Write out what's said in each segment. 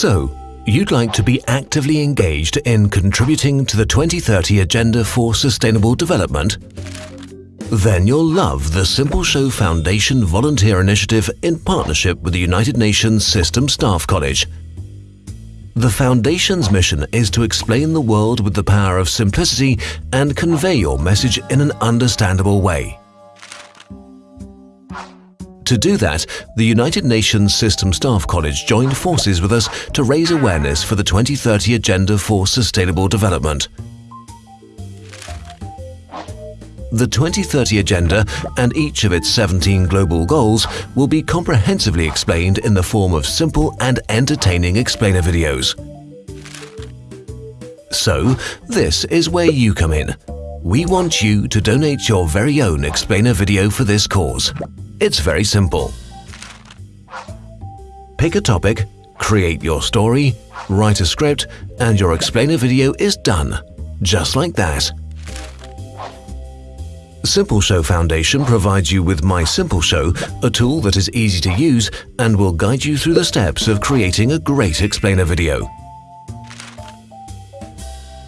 So, you'd like to be actively engaged in contributing to the 2030 Agenda for Sustainable Development? Then you'll love the Simple Show Foundation Volunteer Initiative in partnership with the United Nations System Staff College. The Foundation's mission is to explain the world with the power of simplicity and convey your message in an understandable way. To do that, the United Nations System Staff College joined forces with us to raise awareness for the 2030 Agenda for Sustainable Development. The 2030 Agenda and each of its 17 global goals will be comprehensively explained in the form of simple and entertaining explainer videos. So, this is where you come in. We want you to donate your very own explainer video for this cause. It's very simple. Pick a topic, create your story, write a script, and your explainer video is done. Just like that. Simple Show Foundation provides you with My Simple Show, a tool that is easy to use and will guide you through the steps of creating a great explainer video.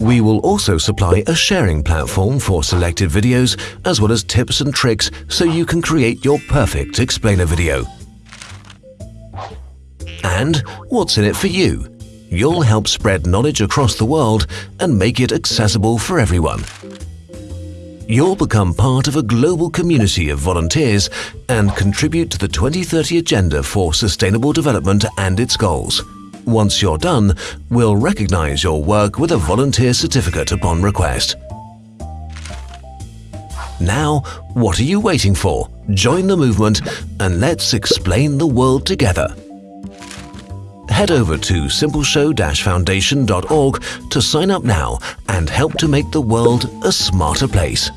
We will also supply a sharing platform for selected videos as well as tips and tricks so you can create your perfect explainer video. And what's in it for you? You'll help spread knowledge across the world and make it accessible for everyone. You'll become part of a global community of volunteers and contribute to the 2030 Agenda for Sustainable Development and its goals. Once you're done, we'll recognize your work with a volunteer certificate upon request. Now, what are you waiting for? Join the movement and let's explain the world together. Head over to simpleshow-foundation.org to sign up now and help to make the world a smarter place.